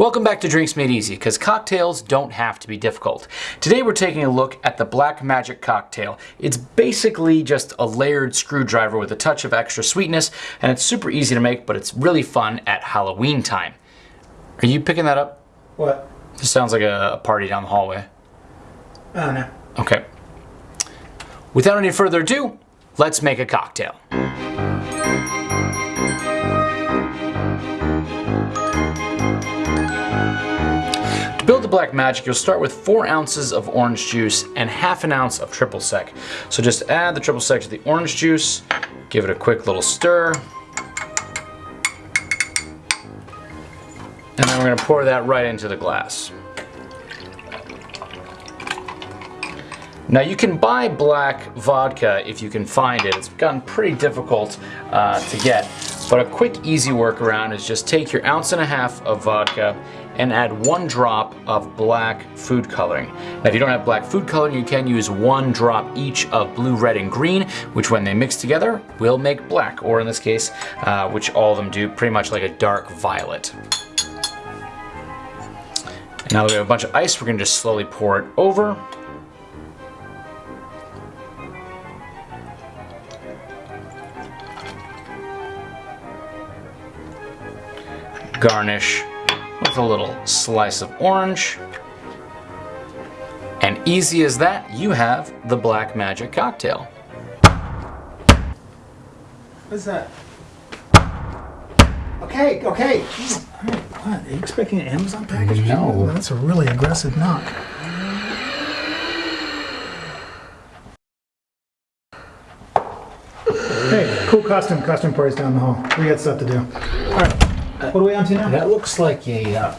Welcome back to Drinks Made Easy, because cocktails don't have to be difficult. Today we're taking a look at the Black Magic Cocktail. It's basically just a layered screwdriver with a touch of extra sweetness, and it's super easy to make, but it's really fun at Halloween time. Are you picking that up? What? This sounds like a, a party down the hallway. Oh no. Okay. Without any further ado, let's make a cocktail. Build the Black Magic, you'll start with four ounces of orange juice and half an ounce of triple sec. So just add the triple sec to the orange juice, give it a quick little stir, and then we're gonna pour that right into the glass. Now you can buy black vodka if you can find it. It's gotten pretty difficult uh, to get. But a quick, easy workaround is just take your ounce and a half of vodka and add one drop of black food coloring. Now if you don't have black food coloring, you can use one drop each of blue, red, and green, which when they mix together will make black, or in this case, uh, which all of them do, pretty much like a dark violet. And now that we have a bunch of ice, we're gonna just slowly pour it over. garnish with a little slice of orange. And easy as that, you have the Black Magic cocktail. What's that? Okay, okay. Jeez. All right, what? Are you expecting an Amazon package? No. That's a really aggressive knock. Hey, cool costume, costume parties down the hall. We got stuff to do. All right, what are we on to now? That looks like a uh,